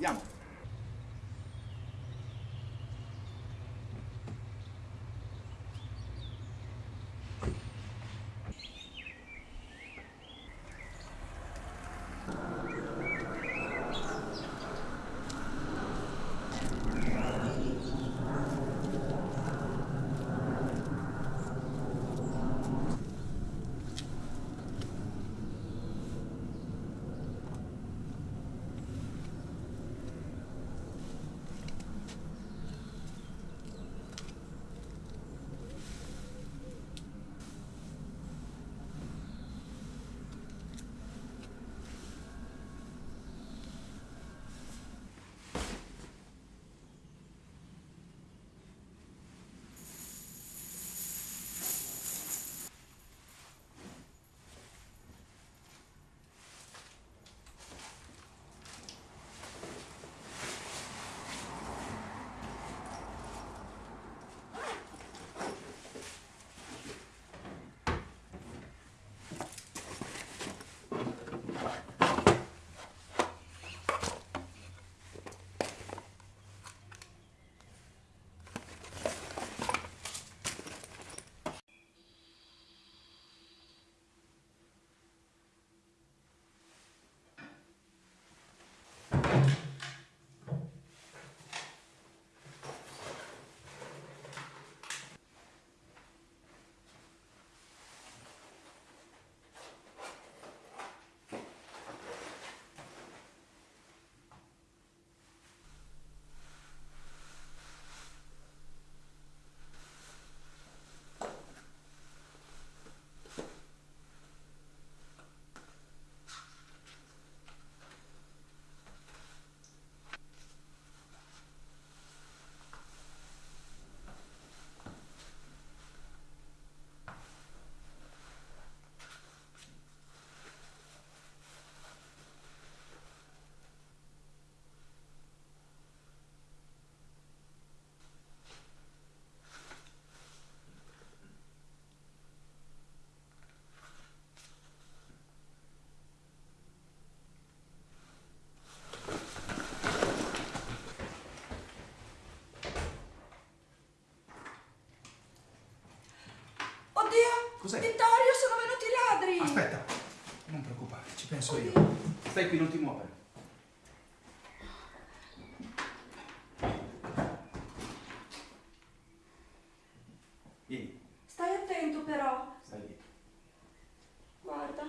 Andiamo. Penso io. Stai qui, non ti muovere. Vieni, Stai attento però. stai lì. Guarda.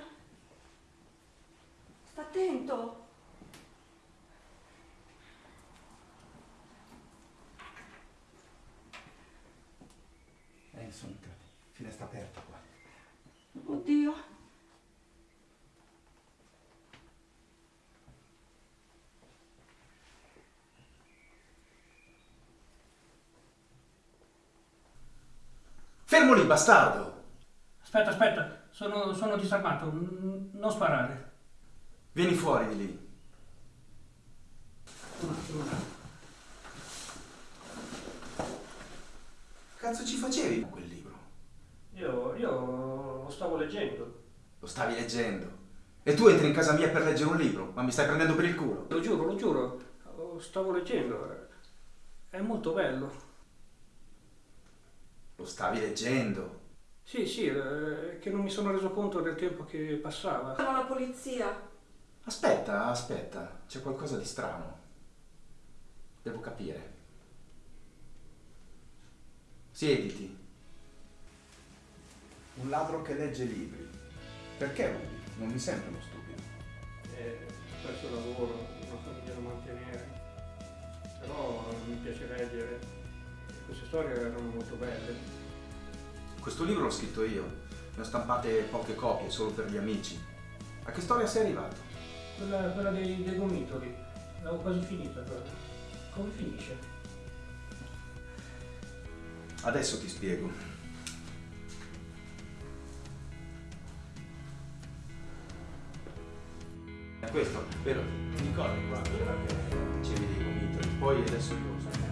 Sta attento. Eh, sono entrati. Finestra aperta qua. Oddio. Fermo lì, bastardo! Aspetta, aspetta, sono, sono disarmato, non sparare. Vieni fuori di lì. Un attimo, un attimo. Cazzo ci facevi con quel libro? Io, io lo stavo leggendo. Lo stavi leggendo. E tu entri in casa mia per leggere un libro, ma mi stai prendendo per il culo. Lo giuro, lo giuro, lo stavo leggendo. È molto bello. Lo stavi leggendo. Sì, sì, è che non mi sono reso conto del tempo che passava. Sono la polizia. Aspetta, aspetta, c'è qualcosa di strano. Devo capire. Siediti. Un ladro che legge libri. Perché rubi? Non mi sembra uno stupido. Eh, il lavoro, una famiglia da mantenere. Però mi piace leggere. Queste storie erano molto belle. Questo libro l'ho scritto io. Ne ho stampate poche copie, solo per gli amici. A che storia sei arrivato? Quella, quella dei, dei gomitoli, l'avevo quasi finita quella. Come finisce? Adesso ti spiego. È questo, vero? Ti ricordi qua? Dicevi dei gomitoli. Poi adesso io so.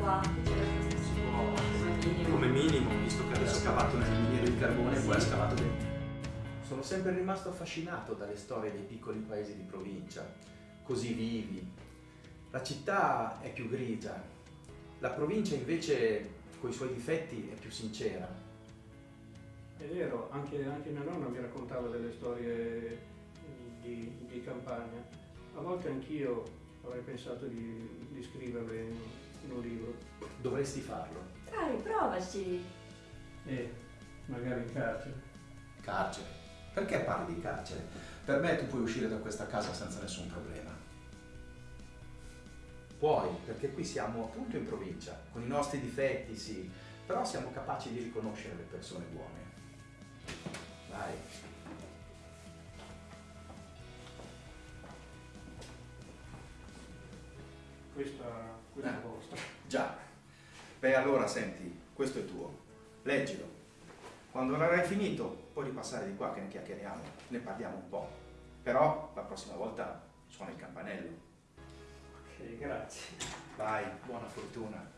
Qua Si può, come minimo, visto che adesso ho scavato nel miniere di carbone e poi ha scavato dentro. Sono sempre rimasto affascinato dalle storie dei piccoli paesi di provincia, così vivi, La città è più grigia, la provincia invece, con i suoi difetti, è più sincera. È vero, anche, anche mia nonna mi raccontava delle storie di, di campagna. A volte anch'io avrei pensato di, di scriverle un libro. Dovresti farlo. Dai, provaci. E magari in carcere. Carcere. Perché parli di carcere? Per me tu puoi uscire da questa casa senza nessun problema. Puoi, perché qui siamo appunto in provincia, con i nostri difetti, sì, però siamo capaci di riconoscere le persone buone. Vai. Questa, questa è Eh. vostra. Già. Beh, allora senti, questo è tuo. Leggilo. Quando l'avrai finito, puoi ripassare di qua che ne chiacchieriamo, ne parliamo un po'. Però la prossima volta suona il campanello. Ok, grazie. Vai, buona fortuna.